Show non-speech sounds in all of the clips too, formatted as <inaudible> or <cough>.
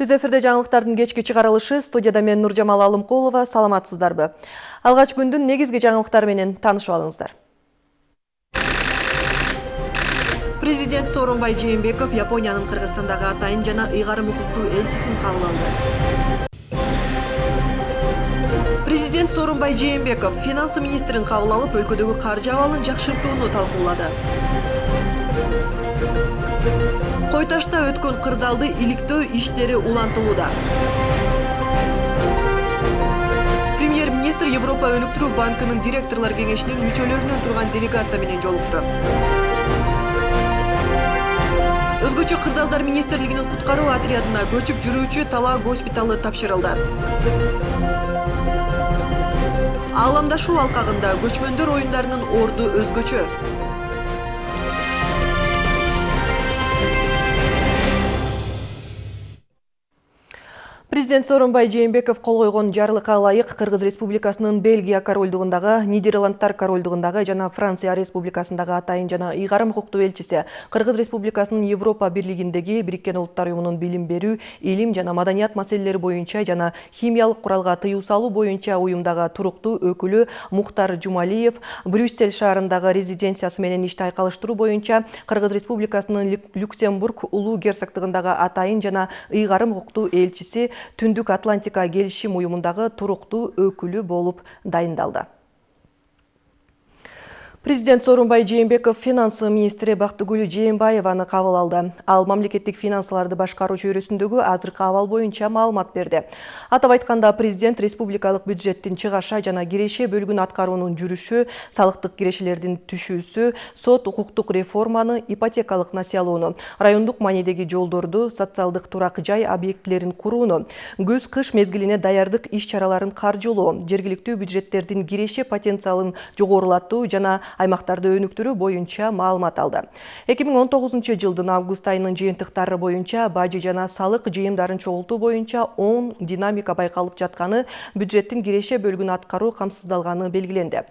Түз эфирде жаңылыктардын кечки чыгарылышы студияда мен Нуржамал Алымкулова саламатсыздарбы. Алгач күндүн негизги жаңылыктары менен таанышып алыңыздар. Президент Сооронбай Жээнбеков Япониянын Кыргызстандагы атайын жана ыйгарым укуктуу элчисин кабыл. Президент Сооронбай Жээнбеков финансы министрин кабыл алып, өлкөдөгү каржы абалын жакшыртууну. Кой ташта өткөн кырдаалды иликтөө иштери улантылууда. Премьер министр европа өнүктүрүү банкынын директорлор кеңешинин мүчөлөрүнөн турган делегация менен жолукту өзгөчө кырдаалдар министрлигинин куткаруу отрядына көчүп жүрүүчү тала госпиталы тапшырылды. Ааламдашуу алкагында көчмөндөр оюндарынын орду өзгөчө Президент Сооронбай Жээнбеков кол койгон жарлыкка ылайык Кыргыз Республикасынын Бельгия корольдугундагы, Нидерландтар корольдугундагы жана Франция Республикасындагы атайын жана ыйгарым укуктуу элчиси Кыргыз Республикасынын Европа бирлигиндеги Бириккен Улуттар уюмунун билим берүү, илим жана маданият маселелери боюнча жана химиялык куралга тыюу салуу боюнча уюмдагы туруктуу өкүлү Мухтар Жумалиев Брюссель шаарындагы резиденциясы менен ишти айкалыштыруу боюнча Кыргыз Республикасынын Люксембург улуу герцогдугундагы атайын жана ыйгарым укуктуу элчиси түндүк атлантика келишим уюмундагы туруктуу өкүлү болуп дайындалды. Президент Сорунбай Жээнбеков финансы министри Бактыгүл Жээнбаеваны кабыл алды. Ал мамлекеттик финансыларды башкаруу чөйрөсүндөгү азыркы абал боюнча маалымат берди. Атап айтканда президент республикалык бюджеттин чыгаша жана киреше бөлүгүн аткаруунун жүрүшү, салыктык кирешелердин түшүүсү, сот укуктук реформаны, ипотекалык насыялоону, райондук маанидеги жолдорду, социалдык турак жай объектилерин курууну, көз-кыш мезгилине даярдык иш-чараларын каржылоо, жергиликтүү бюджеттердин киреше потенциалын жогорулатуу жана аймактарды өнүктүрүү боюнча маалымат алды. Эки миң он тогузунчу жылдын август айынын жыйынтыктары боюнча бажы жана салык жыйымдарын чогултуу боюнча оң динамика байкалып жатканы бюджеттин киреше бөлүгүн аткаруу камсыздалганы белгиленди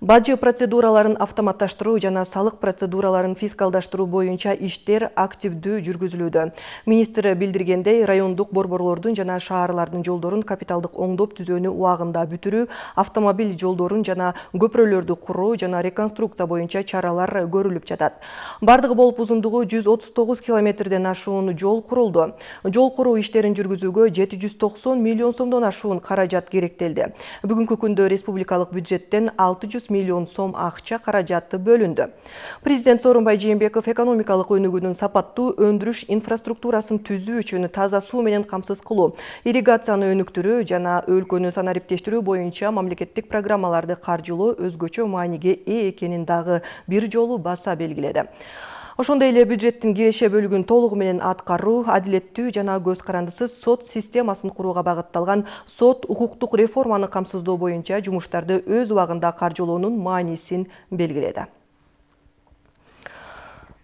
бажы процедураларын автоматташтыруу жана салык процедураларын фискалдаштыруу боюнча иштер активдүү жүргүзүлүүдө. Министр билдиргендей райондук борборлордун жана шаарлардын жолдорун капиталдык оңдоп түзөөнү убагында бүтүрүү автомобиль жолдорун жана көпүрөлөрдү куруу жана реконструкция боюнча чаралар көрүлүп жатат. Бардыгы болуп узундугу жүз отуз тогуз километрден ашуун жол курулду. Жол куруу иштерин жүргүзүүгө жети жүз токсон миллион сомдон ашуун каражат керектелди. Бүгүнкү күндө республикалык бюджеттен алты жүз миллион сом акча каражаты бөлүндү президент сооронбай жээнбеков экономикалык өнүгүүнүн сапаттуу өндүрүш инфраструктурасын түзүү үчүн таза суу менен камсыз кылуу ирригацияны өнүктүрүү жана өлкөнү санариптештирүү боюнча мамлекеттик программаларды каржылоо өзгөчө мааниге ээ экенин дагы бир жолу баса белгиледи ошондой эле бюджеттин киреше бөлүгүн толугу менен аткаруу адилеттүү жана көз карандысыз сот системасын курууга багытталган сот укуктук реформаны камсыздоо боюнча жумуштарды өз убагында каржылоонун маанисин белгиледи.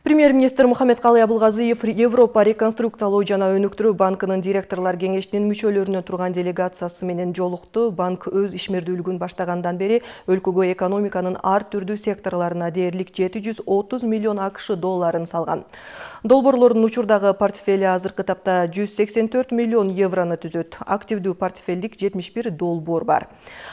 Премьер-министр Мухаммедкалый Абылгазыев Европа реконструкциялоо жана өнүктүрүү банкынын директорлор кеңешинин мүчөлөрүнө турган делегациясы менен жолукту. Банк өз ишмердүүлүгүн баштагандан бери өлкөгө экономиканын ар түрдүү секторларына дээрлик 730 миллион АКШ долларын салган. Долборлордун учурдагы портфели азыркы тапта 184 миллион евроны түзөт. Активдүү портфелдик 71 долбоор бар.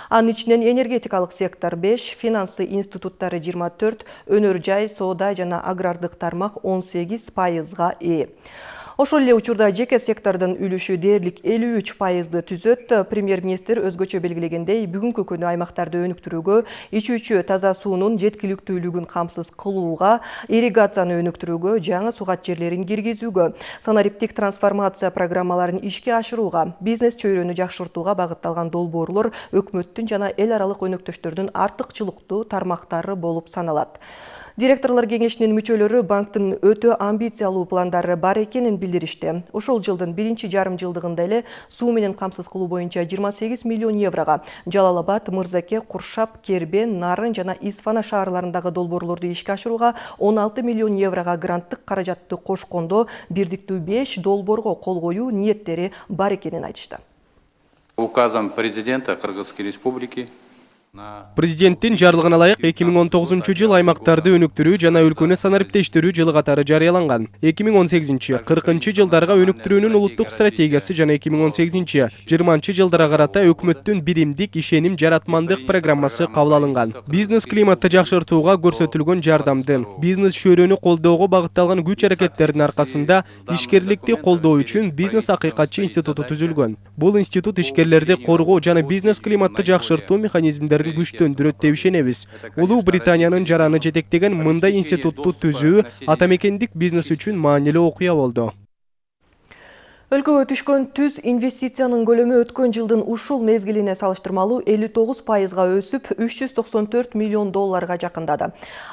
Анын ичинен энергетикалык сектор 5, финансы институттары 24, өнөр жай, соода жана агрардык тармак 18 пайызга ээ ошол эле учурда жеке сектордун үлүшү дээрлик 53 пайызды түзөт. Премьер министр өзгөчө белгилегендей бүгүнкү күнү аймактарды өнүктүрүүгө ичүүчү таза суунун жеткиликтүүлүгүн камсыз кылууга ирригацияны өнүктүрүүгө жаңы сугат жерлерин киргизүүгө санариптик трансформация программаларын ишке ашырууга бизнес чөйрөнү жакшыртууга багытталган долбоорлор өкмөттүн жана эл аралык өнөктөштөрдүн артыкчылыктуу тармактары болуп саналат. Директорлор кеңешинин мүчөлөрү банктын өтө амбициялуу пландары бар экенин билдиришти ушул жылдын биринчи жарым жылдыгында эле суу менен камсыз кылуу боюнча 28 миллион еврого жалал абад мырзаке куршап кербен нарын жана исфана шаарларындагы долбоорлорду ишке ашырууга 16 миллион еврого гранттык каражатты кошкондо бирдиктүү 5 долбоорго кол коюу ниеттери бар экенин айтышты. Указом президента кыргызской республики президенттин жарлыгына ылайык эки миң он тогузунчу жыл аймактарды өнүктүрүү жана өлкөнү санариптештирүү жылы катары жарыяланган. Эки миң он сегизинчи кыркынчы жылдарга өнүктүрүүнүн улуттук стратегиясы жана эки миң он сегизинчи жыйырманчы жылдарга карата өкмөттүн биримдик ишеним жаратмандык программасы кабыл алынган. Бизнес климатты жакшыртууга көрсөтүлгөн жардамдын бизнес чөйрөнү колдоого багытталган күч аракеттердин аркасында ишкерликти колдоо үчүн бизнес акыйкатчы институту түзүлгөн. Бул институт ишкерлерди коргоо жана бизнес климатты жакшыртуу механизмдерин күчтөндүрөт деп ишенебиз улуу британиянын жараны жетектеген мындай институтту түзүү ата мекендик бизнес үчүн маанилүү окуя болду өлкөгө түшкөн түз инвестициянын көлөмү өткөн жылдын ушул мезгилине салыштырмалуу 59 пайызга өсүп 394 миллион долларга жакындады.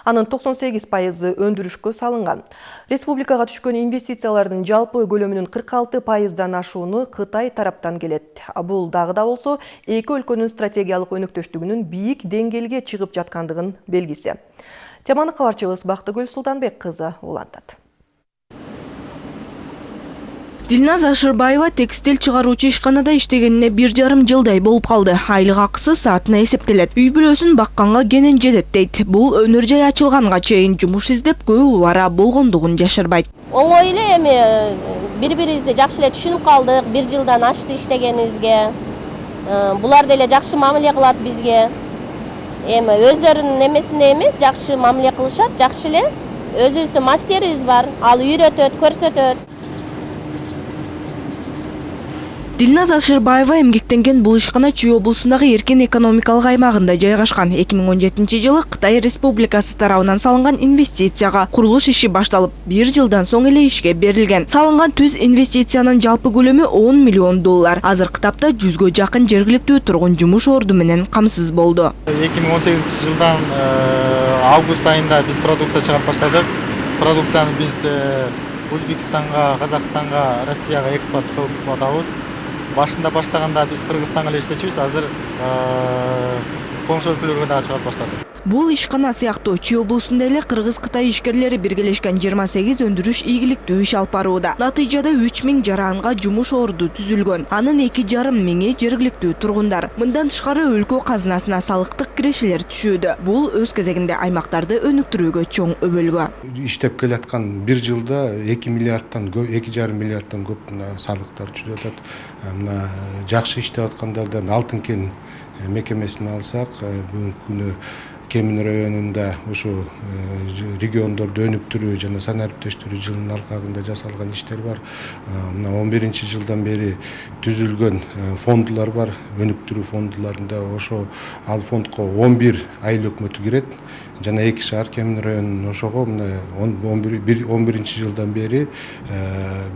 Анын 98 пайызы өндүрүшкө салынган. Республикага түшкөн инвестициялардын жалпы көлөмүнүн 46 пайыздан ашууну кытай тараптан келет. Бул дагы да болсо эки өлкөнүн стратегиялык өнөктөштүгүнүн бийик деңгээлге чыгып жаткандыгынын белгиси. Теманы кабарчыбыз бактыгүл султанбек кызы улантат дилназ ашырбаева текстиль чыгаруучу ишканада иштегенине бир жарым жылдай болуп калды. Айлык акысы саатына эсептелет. Үй бүлөсүн бакканга кенен жетет дейт. Бул өнөр жай ачылганга чейин жумуш издеп көп убара болгондугун жашырбайт. Оңой эле эми бири бирибизди жакшы эле түшүнүп калдык бир жылдан ашты иштегенибизге. Булар деле жакшы мамиле кылат бизге. Эми өздөрүнүн эмесиндей эмес жакшы мамиле кылышат жакшы эле өзүбүздүн мастерибиз бар ал үйрөтөт көрсөтөт. Дилназ ашырбаева эмгектенген бул ишкана чүй облусундагы эркин экономикалык аймагында жайгашкан. Эки миң он жетинчи жылы кытай республикасы тарабынан салынган инвестицияга курулуш иши башталып бир жылдан соң эле ишке берилген. Салынган түз инвестициянын жалпы көлөмү он миллион доллар. Азыркы тапта жүзгө жакын жергиликтүү тургун жумуш орду менен камсыз болду. Эки миң он сегизинчи жылдан август айында биз продукция чыгарып баштадык. Продукцияны биз өзбекстанга казакстанга россияга экспорт кылып атабыз башында баштаганда биз кыргызстанга эле иштечүбүз азыр коңшу өлкөлөргө дагы чыгарып баштадык бул ишкана сыяктуу чүй облусунда эле кыргыз кытай ишкерлери биргелешкен жыйырма сегиз өндүрүш ийгиликтүү иш алып барууда натыйжада үч миң жаранга жумуш орду түзүлгөн анын эки жарым миңи жергиликтүү тургундар мындан тышкары өлкө казынасына салыктык кирешелер түшүүдө бул өз кезегинде аймактарды өнүктүрүүгө чоң өбөлгө иштеп келаткан бир жылда эки миллиардтан эки жарым миллиардтан көп мына салыктар түшүп атат мына жакшы иштеп аткандардан алтын кен мекемесин алсак бүгүнкү күнү кемин районунда ушу региондорду өнүктүрүү жана санариптештирүү жылынын алкагында жасалган иштер бар. Мына он биринчи жылдан бери түзүлгөн фондулар бар. Өнүктүрүү фондуларында ошо ал фондко он бир айыл өкмөтү кирет. Жана эки шаар кемин районунун ошого мына он биринчи жылдан бери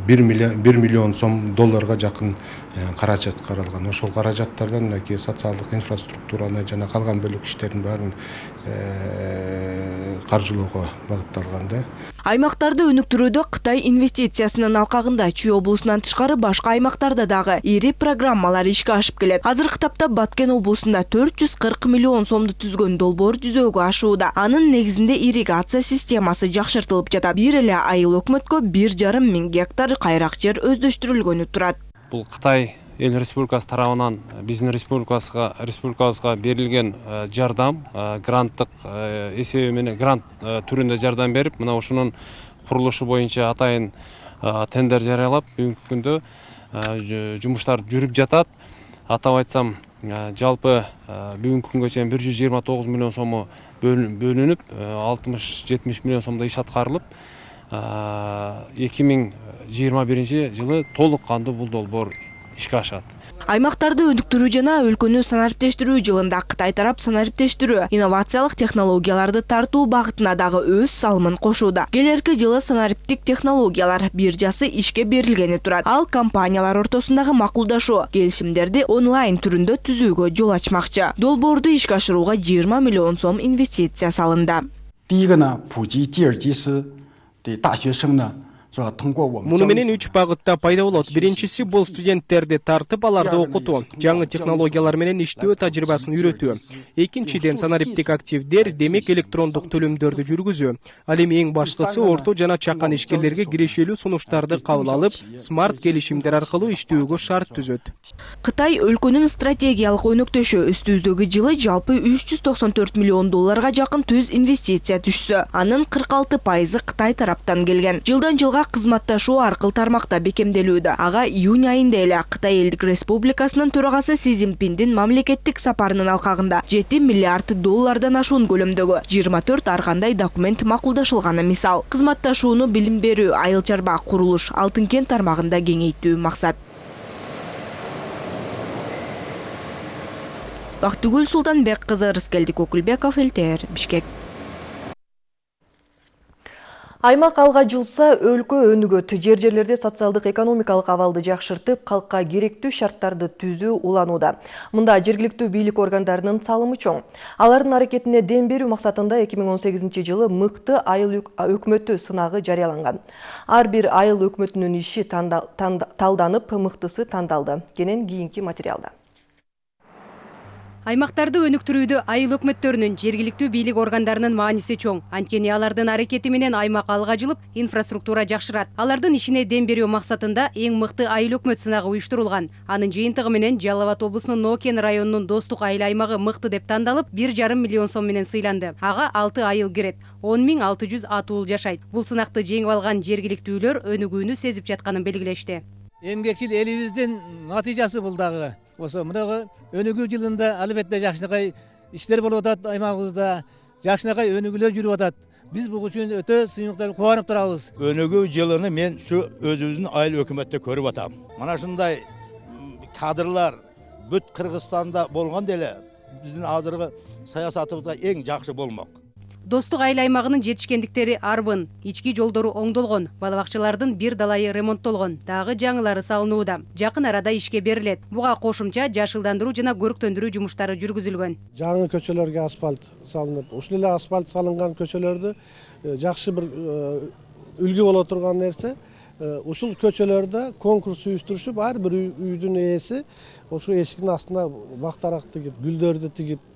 бир миллион сом долларга жакын каражат каралган ошол каражаттардан мынакей социалдык инфраструктураны жана калган бөлөк иштердин баарын каржылоого багытталган да аймактарды өнүктүрүүдө кытай инвестициясынын алкагында чүй облусунан тышкары башка аймактарда дагы ири программалар ишке ашып келет. Азыркы тапта баткен облусунда төрт жүз кырк миллион сомду түзгөн долбоор жүзөгө ашууда. Анын негизинде ирригация системасы жакшыртылып жатат. Бир эле айыл өкмөткө бир жарым миң гектар кайрак жер өздөштүрүлгөнү турат. Бул кытай эл республикасы тарабынан биздин республикасыга республикабызга берилген жардам гранттык эсеби менен грант түрүндө жардам берип мына ушунун курулушу боюнча атайын тендер жарыялап бүгүнкү күндө жумуштар жүрүп жатат атап айтсам жалпы бүгүнкү күнгө чейин бир жүз миллион сому бөлүнүп алтымыш жетимиш миллион сомдой иш аткарылып эки миң жыйырма биринчи жылы толук кандуу ишке ашат аймактарды өнүктүрүү жана өлкөнү санариптештирүү жылында кытай тарап санариптештирүү инновациялык технологияларды тартуу багытына дагы өз салымын кошууда келерки жылы санариптик технологиялар биржасы ишке берилгени турат ал компаниялар ортосундагы макулдашуу келишимдерди онлайн түрүндө түзүүгө жол ачмакчы долбоорду ишке ашырууга жыйырма миллион сом инвестиция салынды 第一个呢，普及吉尔吉斯的大学生呢 Муну менен үч багытта пайда болот биринчиси бул студенттерди тартып аларды окутуу жаңы технологиялар менен иштөө тажрыйбасын үйрөтүү экинчиден санариптик активдер демек электрондук төлөмдөрдү жүргүзүү ал эми эң башкысы орто жана чакан ишкерлерге кирешелүү сунуштарды кабыл алып смарт келишимдер аркылуу иштөөгө шарт түзөт кытай өлкөнүн стратегиялык өнөктөшү үстүбүздөгү жылы жалпы үч жүз токсон төрт миллион долларга жакын түз инвестиция түшсө анын кырк алты пайызы кытай тараптан келген. Жылдан жылга кызматташуу аркыл тармакта бекемделүүдө ага июнь айында эле кытай элдик республикасынын төрагасы си цзиньпиндин мамлекеттик сапарынын алкагында жети миллиард доллардан ашуун көлөмдөгү жыйырма төрт ар документ макулдашылганы мисал. Кызматташууну билим берүү айыл чарба курулуш алтын кен тармагында кеңейтүү максат бактыгүл султанбек кызы рыскелдик окулбеков ЛТР бишкек. Аймак алга жылса өлкө өнүгөт. Жер жерлерде социалдык экономикалык абалды жакшыртып, калкка керектүү шарттарды түзүү уланууда. Мында жергиликтүү бийлик органдарынын салымы чоң. Алардын аракетине дем берүү максатында 2018 жылы мыкты айыл өкмөтү сынагы жарыяланган. Ар бир айыл өкмөтүнүн иши талданып, мыктысы тандалды. Кенен кийинки материалда. Аймактарды өнүктүрүүдө айыл өкмөттөрүнүн жергиликтүү бийлик органдарынын мааниси чоң. Анткени алардын аракети менен аймак алга жылып инфраструктура жакшырат алардын ишине дем берүү максатында эң мыкты айыл өкмөт сынагы уюштурулган анын жыйынтыгы менен жалал абад ноокен районунун достук айыл аймагы мыкты деп тандалып бир жарым миллион сом менен сыйланды. Ага алты айыл кирет он миң алты жүз атуул жашайт бул сынакты жеңип алган жергиликтүүлөр өнүгүүнү эмгекчил элибиздин натыйжасы бул дагы ошо мынагы өнүгүү жылында албетте жакшынакай иштер болуп атат аймагыбызда жакшынакай өнүгүүлөр жүрүп атат биз буга үчүн өтө сыймыктар кубанып турабыз өнүгүү жылыны мен ушу өзүбүздүн айыл өкмөттө көрүп атам мына ушундай кадрлар бүт кыргызстанда болгон деле биздин азыркы саясатыбызда эң жакшы болмок достук айыл аймагынын жетишкендиктери арбын ички жолдору оңдолгон бала бакчалардын бир далайы ремонттолгон дагы жаңылары салынууда жакын арада ишке берилет буга кошумча жашылдандыруу жана көрктөндүрүү жумуштары жүргүзүлгөн жаңы көчөлөргө асфальт салынып ушул эле асфальт салынган көчөлөрдү жакшы бир үлгү боло турган нерсе ушул көчөлөрдө конкурс уюштурушуп ар бир үйдүн ээси ошол эшиктин астына бактарак тигип гүлдөрдү тигип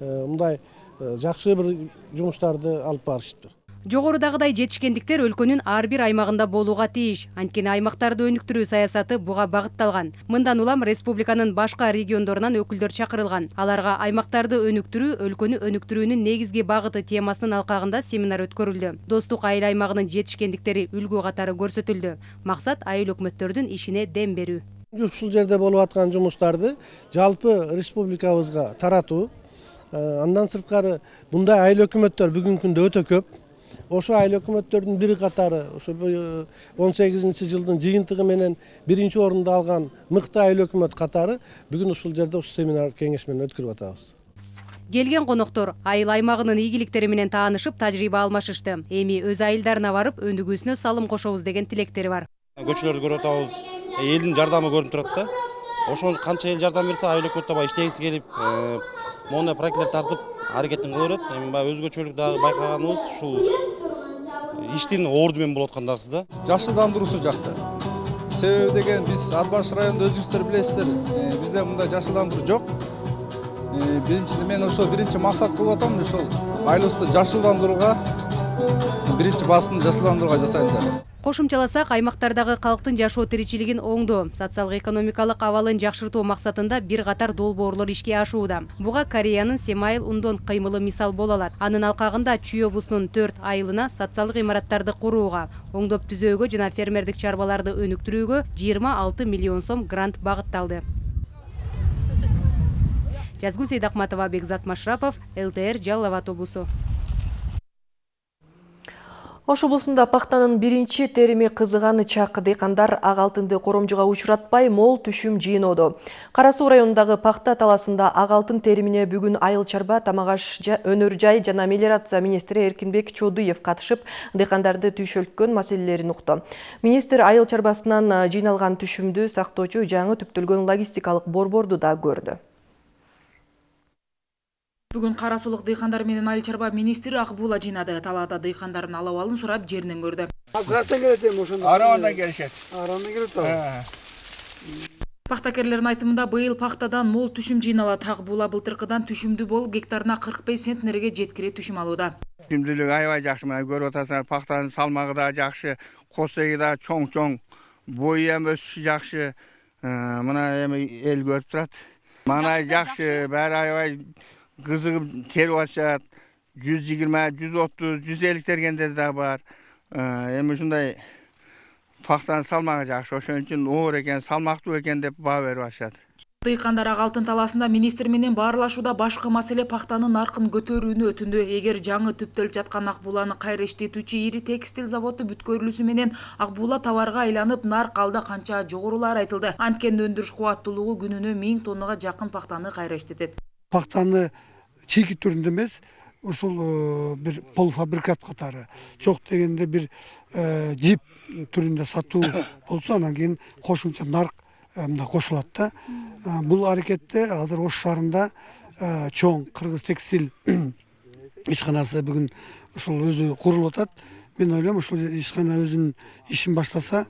мындай жакшы бир жумуштарды алып барышыптыр жогорудагыдай жетишкендиктер өлкөнүн ар бир аймагында болууга тийиш анткени аймактарды өнүктүрүү саясаты буга багытталган. Мындан улам республиканын башка региондорунан өкүлдөр чакырылган. Аларга аймактарды өнүктүрүү өлкөнү өнүктүрүүнүн негизги багыты темасынын алкагында семинар өткөрүлдү. Достук айыл аймагынын жетишкендиктери үлгү катары көрсөтүлдү. Максат айыл өкмөттөрдүн ишине дем берүү. Ушул жерде болуп аткан жумуштарды жалпы республикабызга таратуу андан сырткары мындай айыл өкмөттөр бүгүнкү күндө өтө көп ошо айыл өкмөттөрдүн бир катары ошо он сегизинчи жылдын жыйынтыгы менен биринчи орунду алган мыкты айыл өкмөт катары бүгүн ушул жерде ушу семинар кеңеш менен өткөрүп атабыз келген коноктор айыл аймагынын ийгиликтери менен таанышып тажрыйба алмашышты эми өз айылдарына барып өнүгүүсүнө салым кошобуз деген тилектери бар көчөлөрдү көрүп атабыз элдин жардамы көрүнүп турат да ошол канча эл жардам берсе айыл өкмөт баягы иштегиси келип мондай проектлер тартып аракетин кыла берет. Эми баягы өзгөчөлүк дагы байкаганыбыз ушул иштин орду менен болуп аткандагысы да. Жашылдандыруусу жакта себеби деген биз ат баш районунда өзүңүздөр билесиздер. Бизде мындай жашылдандыруу жок. Биринчи мен ошол биринчи максат кылып атам ошол айылыбызды жашылдандырууга биринчи басымды жашылдандырууга жасайм деп. Кошумчаласак аймактардагы калктын жашоо тиричилигин оңдоо социалдык экономикалык абалын жакшыртуу максатында бир катар долбоорлор ишке ашууда. Буга кореянын семайыл ундон кыймылы мисал боло алат. Анын алкагында чүй облусунун төрт айылына социалдык имараттарды курууга оңдоп түзөөгө жана фермердик чарбаларды өнүктүрүүгө жыйырма алты миллион сом грант багытталды. Жазгүл сейдакматова бекзат машрапов лтр жалал абад облусу Ош облусунда пахтанын биринчи терими кызыганы чак дыйкандар ак алтынды коромжуга учуратпай мол түшүм жыйноодо. Кара суу районундагы пахта таласында ак алтын теримине бүгүн айыл чарба тамак аш өнөр жай жана мелиорация министри Эркинбек Чодуев катышып, дыйкандарды түйшөлткөн маселелерин укту. Министр айыл чарбасынан жыйналган түшүмдү сактоочу жаңы түптөлгөн логистикалык борборду да көрдү. Бүгүн кара сулук дыйкандар менен айыл чарба министри акбуула жыйнады талаада дыйкандардын алуу абалын сурап жеринен көрдү каяктан келет эми ошондо аравандан келишет атабы пахтакерлердин айтымында быйыл пахтадан мол түшүм жыйналат акбуула былтыркыдан түшүмдүү болуп гектарына кырк беш центнерге жеткире түшүм алууда түшүмдүүлүгү аябай жакшы мына көрүп атасыңар пахтанын салмагы да жакшы косеги да чоң чоң бою эми өсүшү жакшы мына эми эл көрүп турат маңнай жакшы баары аябай кызыгып терип атышат жүз жыйырма жүз отуз жүз элүү тергендер да бар эми ушундай пахтанын салмагы жакшы ошон үчүн оор экен салмактуу экен деп баа берип атышат дыйкандар ак алтын талаасында министр менен баарлашууда башкы маселе пахтанын наркын көтөрүүнү өтүндү эгер жаңы түптөлүп жаткан акбууланы кайра иштетүүчү ири текстиль заводу бүткөрүлүүсү менен акбуула товарга айланып нарк алда канча жогорулаары айтылды анткени өндүрүш кубаттуулугу күнүнө миң тоннага жакын пахтаны кайра иштетет пахтаны чийки түрүндө эмес ушул бир полуфабрикат катары. Жок дегенде бир жип түрүндө сатуу <coughs> болсо анан кийин кошумча нарк мындай кошулат да. Бул аракетте азыр ош шаарында чоң кыргыз текстиль <coughs> ишканасы бүгүн ушул өзү курулуп атат. Мен ойлойм ушул ишкана өзүнүн ишин баштаса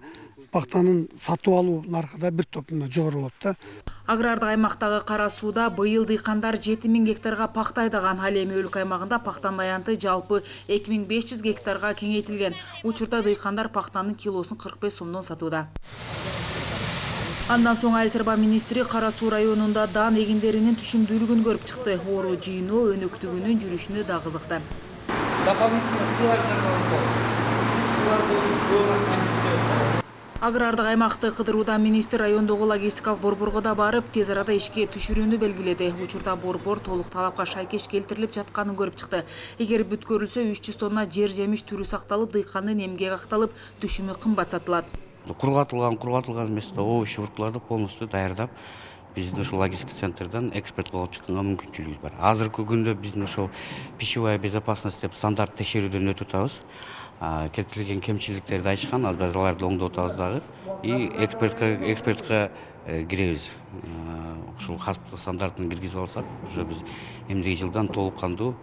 пахтанын сатып алуу наркы да бир топ мындай жогору болот да. Агрардык аймактагы кара сууда быйыл дыйкандар жети миң гектарга пахта айдаган ал эми өлкө аймагында пахтанын аянты жалпы эки миң беш жүз гектарга кеңейтилген учурда дыйкандар пахтанын килосун кырк беш сомдон сатууда андан соң айыл чарба министри кара суу районунда даан эгиндеринин түшүмдүүлүгүн көрүп чыкты оору жыйноо өнөктүгүнүн жүрүшүнө да кызыкты дополнительно агрардык аймакты кыдыруудан министр райондогу логистикалык борборго да барып тез арада ишке түшүрүүнү белгиледи. Учурда борбор толук талапка шайкеш келтирилип жатканын көрүп чыкты. Эгер бүткөрүлсө үч жүз тонна жер жемиш түрү сакталып дыйкандын эмгеги акталып түшүмү кымбат сатылат. Кургатылган кургатылган эмес овощи фруктларды полностью даярдап биздин ушул логистика центрден экспортко алып чыкканга мүмкүнчүлүгүбүз бар. Азыркы күндө биздин ошол пищевая безопасность деп стандарт текшерүүдөн өтүп атабыз. Айтышкан азыр биз аларды оңдоп атабыз дагы и экспортко экспортко киребиз ушул хаспа стандартын киргизип алсак уже биз эмдиги жылдан толук кандуу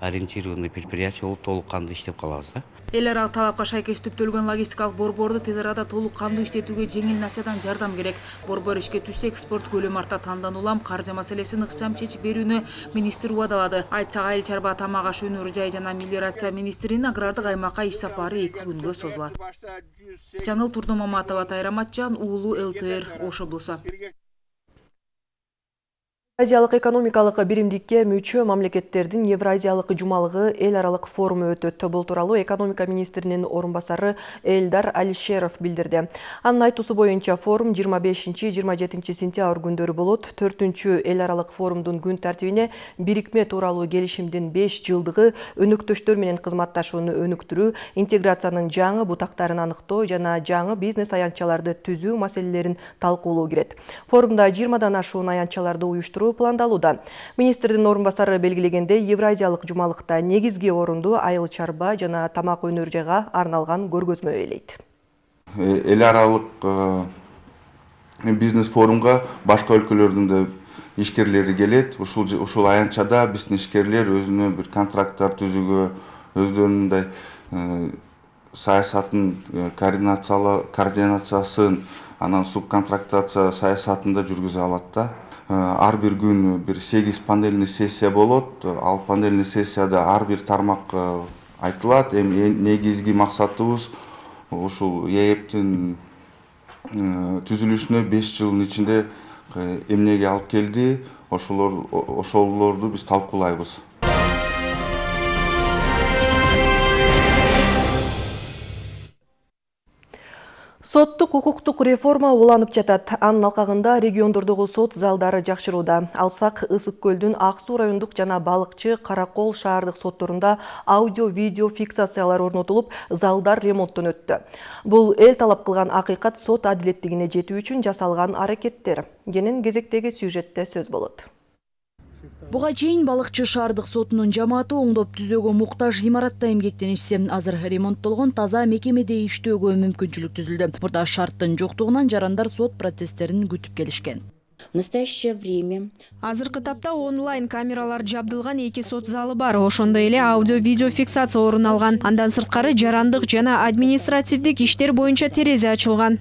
ориентированный предприятие болуп толук кандуу иштеп калабыз да. Эл аралык талапка шайкеш түптөлгөн логистикалык борборду тез арада толук кандуу иштетүүгө жеңил насиядан жардам керек. Борбор ишке түшсө экспорт көлөмү арта андан улам каржы маселесин ыкчам чечип берүүнү министр убадалады. Айтсак айыл чарба тамак аш өнөр жай жана мелиорация министринин агрардык аймакка иш сапары эки күнгө созулат. Жаңыл турдумаматова тайра матчан уулу лтр ош облусу Азиялык экономикалык биримдикке мүчө мамлекеттердин Евразиялык жумалыгы эл аралык форуму өтөт. Бул тууралуу экономика министринин орун басары Алишеров билдирди. Анын айтуусу боюнча форум 25-27 сентябрь күндөрү болот. 4-чү эл аралык форумдун күн тартибине бирикме тууралуу келишимдин 5 жылдыгы өнөктөштөр менен кызматташууну өнүктүрүү, интеграциянын жаңы бутактарын аныктоо жана жаңы бизнес аянтчаларды түзүү маселелерин талкуулоо кирет. Форумда 20дан ашуун аянтчаларды уюштуруу пландалууда. Министрдин орун басары белгилегендей, Евразиялык жумалыкта негизги орунду айыл чарба жана тамак өнөр жайга арналган көргөзмө ээлейт. Эл аралык бизнес форумга башка өлкөлөрдүн да ишкерлери келет. Ушул ушул аянтчада биздин ишкерлер өзүнө бир контракттар түзүүгө, өздөрүнүн мындай саясатын координациясын, анан субконтрактация саясатын да жүргүзө алат да. Ар бир күн бир сегиз панельный сессия болот. Ал панельный сессияда ар бир тармак айтылат. Эми негизги максатыбыз ушул ээптин түзүлүшүнө беш жылдын ичинде эмнеге алып келди ошолор ошолорду биз талкуулайбыз. Соттук укуктук реформа уланып жатат. Анын алкагында региондордогу сот залдары жакшырууда. Алсак Ысык көлдүн Ак суу райондук жана Балыкчы, Каракол шаардык сотторунда аудио-видео фиксациялар орнотулуп, залдар ремонттон өттү. Бул эл талап кылган акыйкат сот адилеттигине жетүү үчүн жасалган аракеттер. Кенен кезектеги сюжетте сөз болот. Буга чейин балыкчы шаардык сотунун жамааты оңдоп түзөөгө муктаж имаратта эмгектенишсе, азыр ремонттолгон таза мекемеде иштөөгө мүмкүнчүлүк түзүлдү. Мурда шарттын жоктугунан жарандар сот процесстерин күтүп келишкен. В настоящее время азыркы тапта онлайн камералар жабдылган эки сот залы бар ошондой эле аудио видео фиксация орун алган андан сырткары жарандык жана административдик иштер боюнча терезе ачылган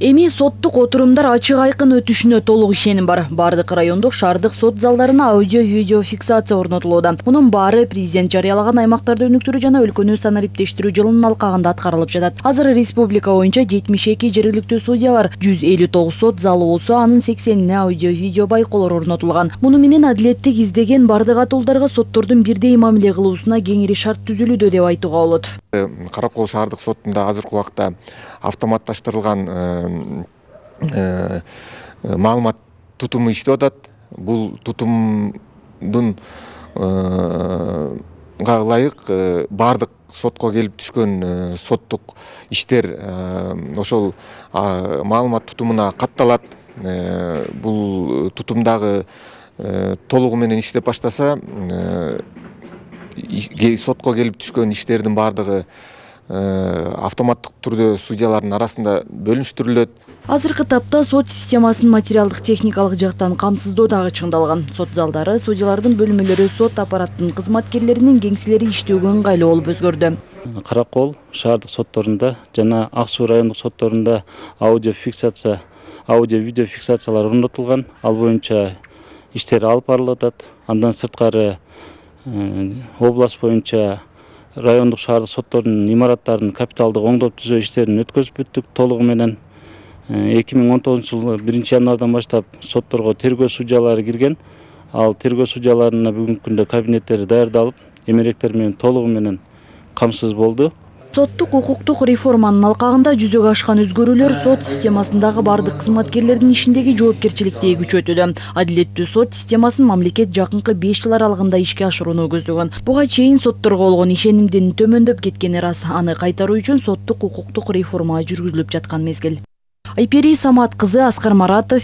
эми соттук отурумдар ачык айкын өтүшүнө толук ишеним бар. Баардык райондук шаардык сот залдарына аудио видео фиксация орнотулууда. Мунун баары президент жарыялаган аймактарды өнүктүрүү жана өлкөнү санариптештирүү жылынын алкагында аткарылып жатат. Азыр республика боюнча жетимиш эки жергиликтүү судья бар. Жүз элүү тогуз сот залы болсо анын сексенине аудио видео байкоолор орнотулган. Муну менен адилеттик издеген баардык атуулдарга соттордун бирдей мамиле кылуусуна кеңири шарт түзүлүүдө деп айтууга болот. Каракол шаардык сотунда азыркы убакта автоматташтырылган маалымат тутуму иштеп атат. Бул тутумдун ылайык баардык сотко келип түшкөн соттук иштер ошол маалымат тутумуна катталат. Бул тутум дагы толугу менен иштеп баштаса сотко келип түшкөн иштердин баардыгы автоматтык түрдө судьялардын арасында бөлүнүштүрүлөт. Азыркы тапта сот системасын материалдык техникалык жактан камсыздоо дагы чыңдалган. Сот залдары судьялардын бөлмөлөрү сот аппараттын кызматкерлеринин кеңселери иштөөгө ыңгайлуу болуп өзгөрдү. Каракол шаардык сотторунда жана ак суу райондук сотторунда аудио фиксация аудио видео фиксациялар орнотулган. Ал боюнча иштер алып барылып атат. Андан сырткары область боюнча райондук шаардык соттордун имараттарын капиталдык оңдоп түзөө иштерин өткөзүп бүттүк толугу менен эки миң он тогузунчу жылы биринчи январдан баштап сотторго тергөө судьялары кирген. Ал тергөө судьяларына бүгүнкү күндө кабинеттери даярдалып эмеректер менен толугу менен камсыз болду. Соттук укуктук реформанын алкагында жүзөгө ашкан өзгөрүүлөр сот системасындагы баардык кызматкерлердин ишиндеги жоопкерчиликти күчөтүүдө адилеттүү сот системасын мамлекет жакынкы беш жыл аралыгында ишке ашырууну көздөгөн буга чейин сотторго болгон ишенимдин төмөндөп кеткени ырас аны кайтаруу үчүн соттук укуктук реформа жүргүзүлүп жаткан мезгил айпери самат кызы аскар маратов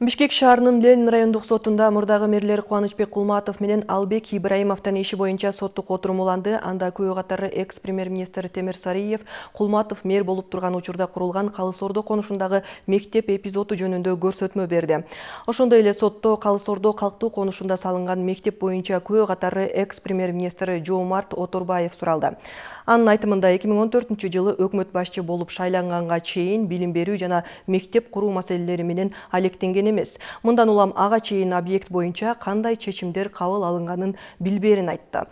бишкек шаарынын ленин райондук сотунда мурдагы мэрлер кубанычбек кулматов менен албек ибраимовдун иши боюнча соттук отурум уланды. Анда күбө катары экс премьер министр темир сариев кулматов мэр болуп турган учурда курулган калыс ордо конушундагы мектеп эпизоду жөнүндө көрсөтмө берди. Ошондой эле сотто калыс ордо калктуу конушунда салынган мектеп боюнча күбө катары экс премьер министр жоомарт оторбаев суралды. Анын айтымында эки миң он төртүнчү жылы өкмөт башчы болуп шайланганга чейин билим берүү жана мектеп куруу маселелери менен алектенген эмес. Мындан улам ага чейин объект боюнча кандай чечимдер кабыл алынганын билбээрин айтты.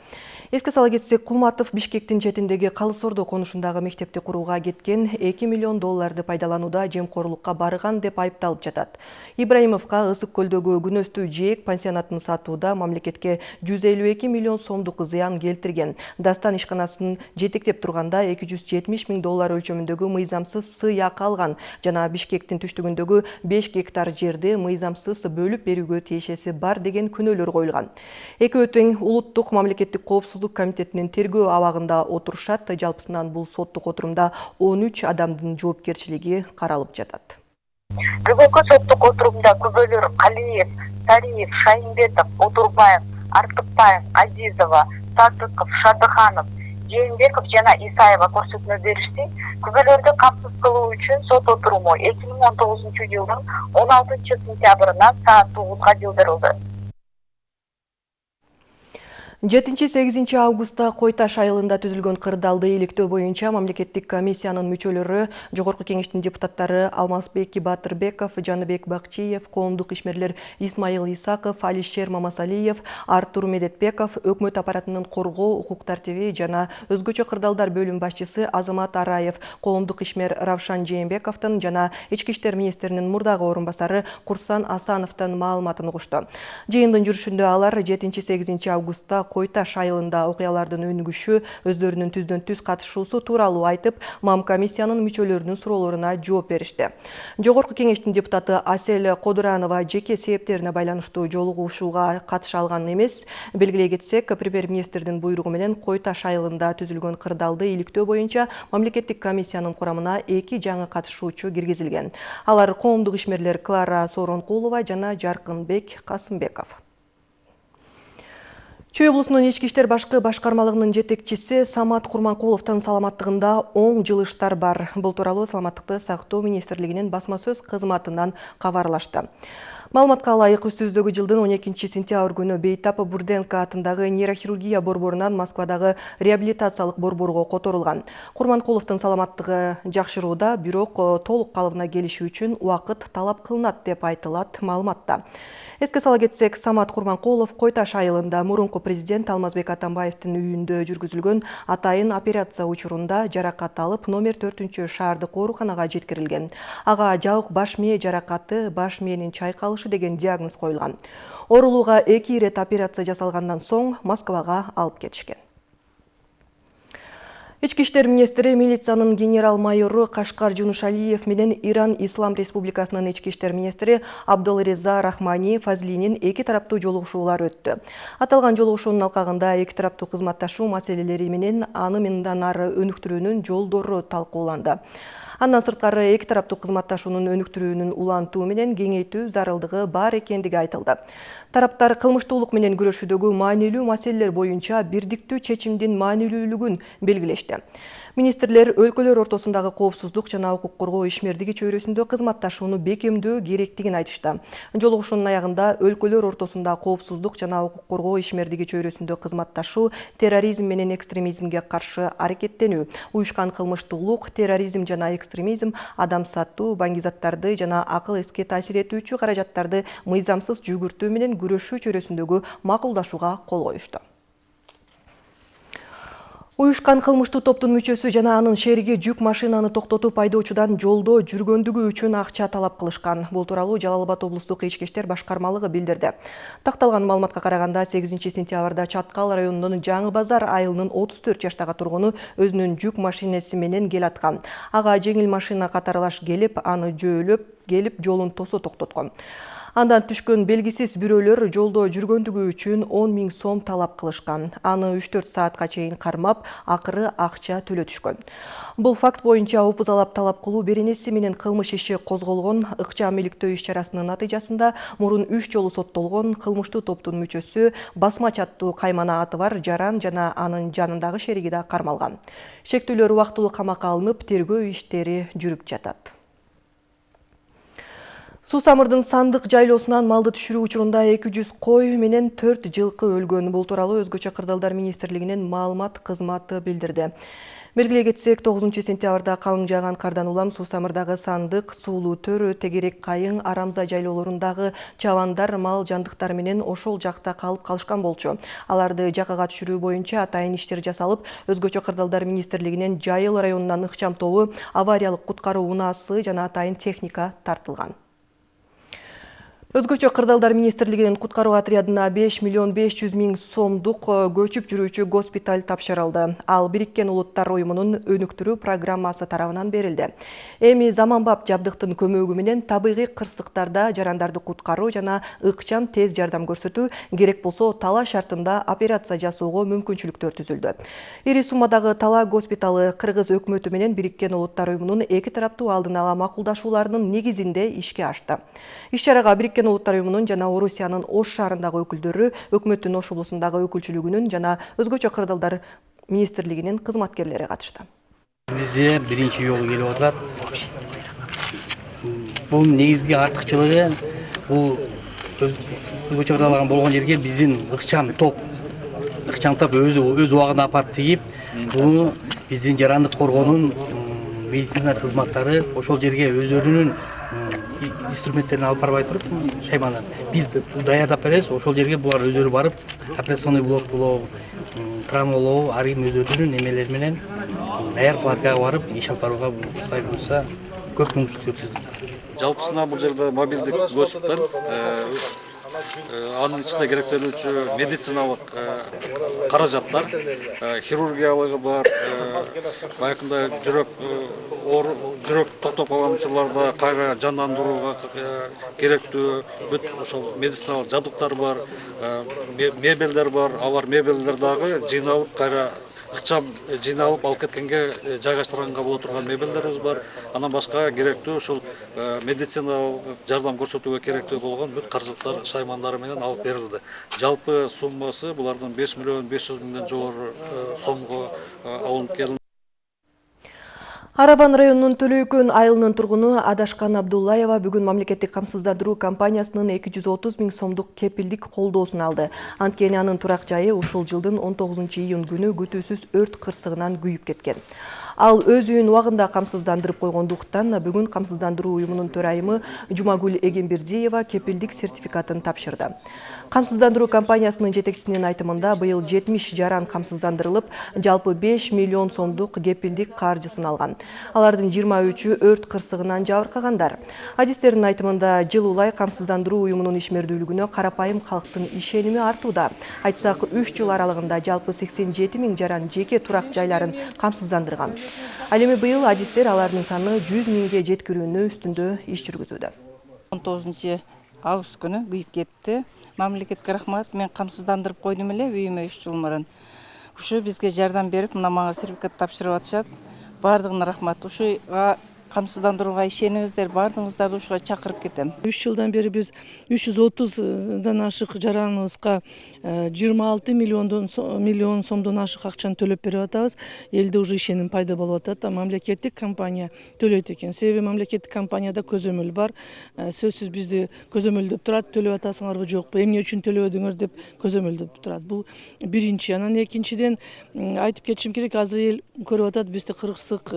Эске сала кетсек кулматов бишкектин четиндеги калыс ордо конушундагы мектепти курууга кеткен эки миллион долларды пайдаланууда жемкорлукка барган деп айыпталып жатат. Ибраимовго ысык көлдөгү күнөстүү жээк пансионатын сатууда мамлекетке жүз элүү эки миллион сомдук зыян келтирген. Дастан ишканасын жетектеп турганда эки жүз жетимиш миң доллар өлчөмүндөгү мыйзамсыз сый алган жана бишкектин түштүгүндөгү беш гектар жерди мыйзамсыз бөлүп берүүгө тиешеси бар деген күнөөлөр коюлган. Экөө тең улуттук мамлекеттик коопсуздук комитетинин тергөө абагында отурушат жалпысынан бул соттук отурумда он үч адамдын жоопкерчилиги каралып жатат. Бүгүнкү соттук отурумда күбөлөр калиев сариев шайымбетов отурбаев артыкбаев азизова садыков шадыханов жээнбеков жана исаева көрсөтмө беришти күбөлөрдү камсыз кылуу үчүн сот отуруму эки миң он тогузунчу жылдын он алтынчы сентябрынан саат тогузга жылдырылды жетинчи сегизинчи августта кой таш айылында түзүлгөн кырдаалды иликтөө боюнча мамлекеттик комиссиянын мүчөлөрү жогорку кеңештин депутаттары алмазбек батырбеков жаныбек бакчиев коомдук ишмерлер исмайыл исаков алишер мамасалиев артур медетбеков өкмөт аппаратынын коргоо укук тартиби жана өзгөчө кырдаалдар бөлүм башчысы азамат араев коомдук ишмер равшан жээнбековдун жана ички иштер министринин мурдагы орун басары курсан асановдун маалыматын угушту. Жыйындын жүрүшүндө алар жетинчи сегизинчи августта кой таш айылында окуялардын өнүгүшү өздөрүнүн түздөн түз катышуусу тууралуу айтып мам комиссиянын мүчөлөрүнүн суроолоруна жооп беришти. Жогорку кеңештин депутаты асель кодуранова жеке себептерине байланыштуу жолугушууга катыша алган эмес. Белгилей кетсек премьер министрдин буйругу менен кой таш айылында түзүлгөн кырдаалды иликтөө боюнча мамлекеттик комиссиянын курамына эки жаңы катышуучу киргизилген. Алар коомдук ишмерлер клара сооронкулова жана жаркынбек касымбеков Чүй облусунун ички иштер башкы башкармалыгынын Самат Курманкуловдун саламаттыгында оң жылыштар бар. Бул тууралуу саламаттыкты сактоо министрлигинин басма сөз кызматынан кабарлашты. Маалыматка ылайык үстүбүздөгү жылдын 12 сентябрь күнү Бейтап Бурденко атындагы нейрохирургия борборунан Москвадагы реабилитациялык борборго которулган. Курманкуловдун саламаттыгы жакшырууда, бирок толук калыбына келиши үчүн убакыт талап кылынат деп айтылат маалыматта. Эске сала кетсек, Самат Курманкулов Койташ айылында мурунку президент Алмазбек Атамбаевдин үйүндө жүргүзүлгөн атайын операция учурунда жаракат алып, номер 4 шаардык ооруканага жеткирилген. Ага жабык баш мээ жаракаты, баш мээнин чайкалышы деген диагноз коюлган. Оорулууга эки ирет операция жасалгандан соң Москвага алып кетишкен. Ички иштер министри милициянын генерал-майору Кашкар Жунушалиев менен Иран Ислам Республикасынын ички иштер министри Абдулреза Рахмани Фазлинин эки тараптуу жолугушуулар өттү. Аталган жолугушуунун алкагында эки тараптуу кызматташуу маселелери менен аны мындан ары өнүктүрүүнүн жолдору талкууланды. Андан сырткары эки тараптуу кызматташуунун өнүктүрүүнүн улантуу менен кеңейтүү зарылдыгы бар экендиги айтылды. Тараптар кылмыштуулук менен күрөшүүдөгү маанилүү маселелер боюнча бирдиктүү чечимдин маанилүүлүгүн белгилешти. Министрлер өлкөлөр ортосундагы коопсуздук жана укук коргоо ишмердиги чөйрөсүндө кызматташууну бекемдөө керектигин айтышты. Жолугушуунун аягында өлкөлөр ортосунда коопсуздук жана укук коргоо ишмердиги чөйрөсүндө кызматташуу, терроризм менен экстремизмге каршы аракеттенүү, уюшкан кылмыштуулук, терроризм жана экстремизм, адам сатуу, баңгизаттарды жана акыл эске таасир этүүчү каражаттарды мыйзамсыз жүгүртүү менен күрөшүү чөйрөсүндөгү макулдашууга кол коюшту. Уюшкан кылмыштуу топтун мүчөсү жана анын шериги жүк машинаны токтотуп айдоочудан жолдо жүргөндүгү үчүн акча талап кылышкан. Бул тууралуу Жалал Абад облустук ички иштер башкармалыгы билдирди. Такталган маалыматка караганда 8 сентябрда Чаткал районунун Жаңы Базар айылынын 34 жаштагы тургуну өзүнүн жүк машинеси менен келаткан. Ага жеңил машина катарлаш келип, аны жөөлөп келип жолун тосо токтоткон. Андан түшкөн белгисиз бирөөлөр жолдо жүргөндүгү үчүн 10 миң сом талап кылышкан. Аны 3-4 саатка чейин кармап, акыры акча төлөтүшкөн. Бул факт боюнча опузалап талап кылуу беренеси менен кылмыш иши козголгон. Ыкчам иликтөө иш чарасынын натыйжасында мурун 3 жолу соттолгон кылмыштуу топтун мүчөсү басмач аттуу каймана аты бар жаран жана анын жанындагы шериги да кармалган. Шектүүлөр убактылуу камакка алынып, тергөө иштери жүрүп жатат. Сусамырдын сандык жайлоосунан малды түшүрүү учурунда 200 кой менен 4 жылкы өлгөн. Бул тууралуу өзгөчө кырдаалдар министрлигинин маалымат кызматы билдирди. Белгилей кетсек, 9 сентябрда калың жааган кардан улам Сусамырдагы сандык, суулуу төр, тегерек кайың, арамза жайлоолорундагы чабандар, мал жандыктар менен ошол жакта калып калышкан болчу. Аларды жакага түшүрүү боюнча атайын иштер жасалып, өзгөчө кырдаалдар министрлигинин Жайыл районунан ыкчам тобу, авариялык куткаруу унаасы жана атайын техника тартылган. Өзгөчө кырдаалдар министрлигинин куткаруу отрядына 5 миллион 500 миң сомдук көчүп жүрүүчү госпиталь тапшырылды. Ал Бириккен Улуттар уюмунун өнүктүрүү программасы тарабынан берилди. Эми заманбап жабдыктын көмөгү менен табигый кырсыктарда жарандарды куткаруу жана ыкчам тез жардам көрсөтүү керек болсо тала шартында операция жасоого мүмкүнчүлүктөр түзүлдү. Ири суммадагы тала госпиталы Кыргыз өкмөтү менен Бириккен Улуттар уюмунун эки тараптуу алдын ала макулдашууларынын негизинде ишке ашты. Иш чарага Бириккен Улуттар уюмунун жана Орусиянын Ош шаарындагы өкүлдөрү, өкмөттүн Ош облусундагы өкүлчүлүгүнүн жана өзгөчө кырдаалдар министрлигинин кызматкерлери катышты. Бизде биринчи жолу келип атат. Бул негизги артыкчылыгы бул өзгөчө кырдаалган болгон жерге биздин ыкчам топ ыкчам топ өзү өз убагында апарып тигип, буну биздин жарандык коргоонун медицина кызматтары ошол жерге өздөрүнүн инструменттерин алып барбай туруп шайманы биз даярдап беребиз ошол жерге булар өздөрү барып операционный блок болобу болобу ар ким өздөрүнүн эмелери менен даяр палаткага барып иш алып барууга кудай буюрса көп мүмкүнчүлүктөр түзүлдү жалпысынан бул жерде мобилдик госпиталь анын ичинде керектелүүчү медициналык каражаттар хирургиялыгы бар баягындай жүрөк жүрөк токтоп калган учурларда кайра жандандырууга керектүү бүт ошол медициналык жабдыктар бар мебелдер бар. Алар мебелдер дагы жыйналып кайра ыкчам жыйналып алып кеткенге жайгаштырганга боло турган мебелдерибиз бар. Андан башка керектүү ушул медициналык жардам көрсөтүүгө керектүү болгон бүт каражаттар шаймандары менен алып берилди жалпы суммасы булардын беш миллион беш жүз миңден жогору сомго алынып келинди Араван районунун Төлөйкөн айылынын тургуну Адашкан Абдуллаева бүгүн мамлекеттик камсыздандыруу компаниясынын 230 миң сомдук кепилдик колдоосун алды. Анткени анын турак жайы ушул жылдын 19 июнь күнү күтүүсүз өрт кырсыгынан күйүп кеткен. Ал өз үйүн убагында камсыздандырып койгондуктан бүгүн камсыздандыруу уюмунун төрайымы Жумагүл Эгембердиева кепилдик сертификатын тапшырды. Камсыздандыруу компаниясынын жетекчисинин айтымында быйыл 70 жаран камсыздандырылып, жалпы 5 миллион сомдук кепилдик каржысын алган. Алардын 23-ü өрт кырсыгынан жабыркагандар. Адистердин айтымында жыл улай камсыздандыруу уюмунун ишмердүүлүгүнө карапайым калктын ишеними артууда. Айтсак 3 жыл аралыгында жалпы 87 миң жаран жеке турак жайларын камсыздандырган. Ал эми быйыл адистер алардын саны 100 миңге жеткирүүнү үстүндө иш жүргүзүүдө. 19 август күнү күйүп кетти. Мамлекетке рахмат. Мен камсыздандырып койдум эле үйүмө 3 жыл мурун. Ушу бизге жардам берип, мына мага сертификат тапшырып атышат. Бардыгына рахмат. Ушуга камсыздандырууга ишениңиздер, бардыгыңыздарды ушуга чакырып кетем. 3 жылдан бери биз 330дан ашык жараныбызга 26 миллиондон миллион сомдон ашык акчаны төлөп берип атабыз. Элде уже ишеним пайда болуп атат. Мамлекеттик компания төлөйт экен. Себеби мамлекеттик компанияда көзөмөл бар. Сөзсүз бизди көзөмөлдөп турат, төлөп атасыңарбы жокпу, эмне үчүн төлөбөдүңөр деп көзөмөлдөп турат. Бул биринчи. Анан экинчиден айтып кетишим керек, азыр эл көрүп атат бизди кырсык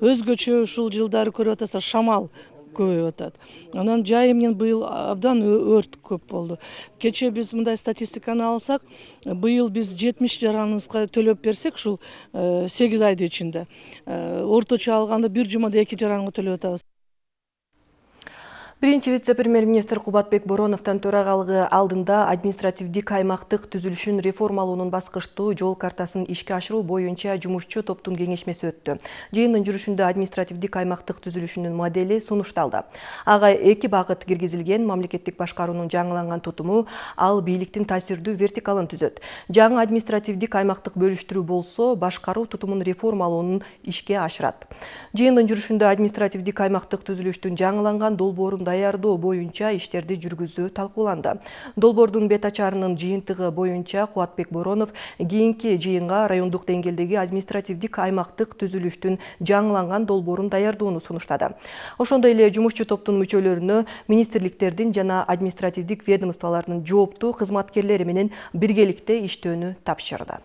өзгөчө ушул жылдары көрүп атасыздар шамал көбөйүп атат анан жайы менен быйыл абдан өрт көп болду кечээ биз мындай статистиканы алсак быйыл биз жетимиш жараныбызга төлөп берсек ушул сегиз айдын ичинде орточо алганда бир жумада эки жаранга төлөп атабыз Биринчи вице-премьер-министр Кубатбек Бороновтан төрагалыгы алдында административдик аймактык түзүлүшүн реформалоонун баскычтуу жол картасын ишке ашыруу боюнча жумушчу топтун кеңешмеси өттү. Жыйындын жүрүшүндө административдик аймактык түзүлүшүнүн модели сунушталды. Ага эки багыт киргизилген мамлекеттик башкаруунун жаңыланган тутуму ал бийликтин таасирдүү вертикалын түзөт. Жаңы административдик аймактык бөлүштүрүү болсо, башкаруу тутумун реформалоонун ишке ашырат. Жыйындын жүрүшүндө административдик аймактык түзүлүштүн жаңыланган долбоорун даярдоо боюнча иштерди жүргүзүү талкууланды. Долбоордун бет ачарынын жыйынтыгы боюнча Кубатбек Боронов кийинки жыйынга райондук деңгээлдеги административдик аймактык түзүлүштүн жаңыланган долбоорун даярдоону сунуштады. Ошондой эле жумушчу топтун мүчөлөрүнө министрликтердин жана административдик ведомстволордун жооптуу кызматкерлери менен биргеликте иштөөнү тапшырды.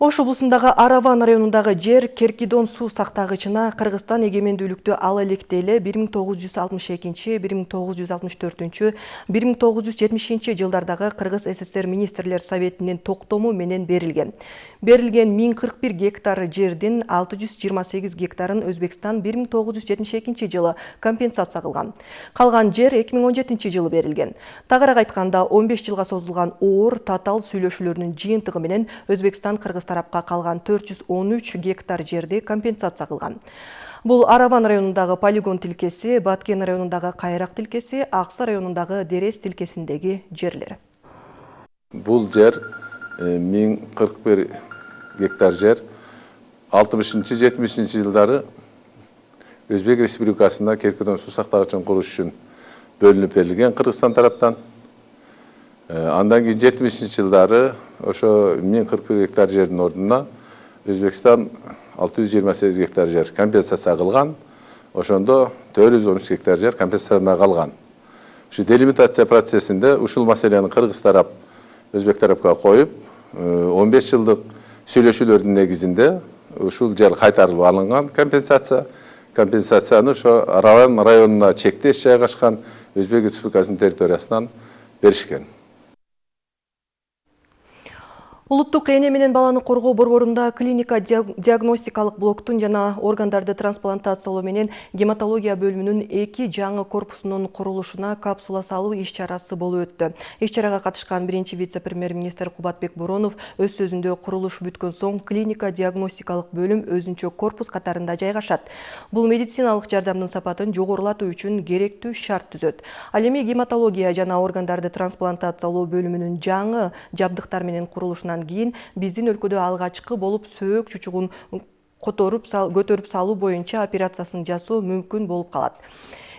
Ош облусундагы Араван районундагы жер Керкидон суу сактагычына Кыргызстан эгемендүүлүктү ала электеле 1962-1964, 1970 жылдардагы Кыргыз СССР министрлер советинин токтому менен берилген. Берилген 1041 гектар жердин 628 гектарын Өзбекстан 1972 жылы компенсация кылган. Калган жер 2017 жылы берилген. Тагыраак айтканда 15 жылга созулган оор татал сүйлөшүүлөрүнүн жыйынтыгы менен Өзбекстан Кыргыз тарапка калган 413 гектар жерди компенсация кылган. Бул Араван районундагы полигон тилкеси, Баткен районундагы Кайрак тилкеси, Аксы районундагы Дерес тилкесиндеги жерлер. Бул жер 1041 гектар жер 60-70 жылдары Өзбек Республикасында Керкидон суу сактагычын куруш үчүн бөлүнүп берилген Кыргызстан тараптан. Андан кийин 70 жылдары ошо 1041 гектар жердин ордуна Өзбекстан 628 гектар жер компенсация кылган. Ошондо 413 гектар жер компенсация калган. Ушу делимитация процессинде ушул маселени Кыргыз тарап Өзбек тарапка коюп, 15 жылдык сүйлөшүүлөрдүн негизинде ушул жер кайтарылып алынган компенсация. Компенсацияны ошо Араван районуна чектеш жайгашкан Өзбек Республикасынын территориясынан беришкен. Улуттук эне менен баланы коргоо борборунда клиника диагностикалык блоктун жана органдарды трансплантациялоо менен гематология бөлүмүнүн эки жаңы корпусунун курулушуна капсула салуу иш чарасы болуп өттү. Иш чарага катышкан биринчи вице-премьер-министр Кубатбек Боронов өз сөзүндө курулуш бүткөн соң клиника диагностикалык бөлүм өзүнчө корпус катарында жайгашат. Бул медициналык жардамдын сапатын жогорулатуу үчүн керектүү шарт түзөт. Ал эми гематология жана органдарды трансплантациялоо бөлүмүнүн жаңы жабдыктар менен курулушунан андан кийин биздин өлкөдө алгачкы болуп сөөк чучугун которуп көтөрүп салуу боюнча операциясын жасоо мүмкүн болуп калат.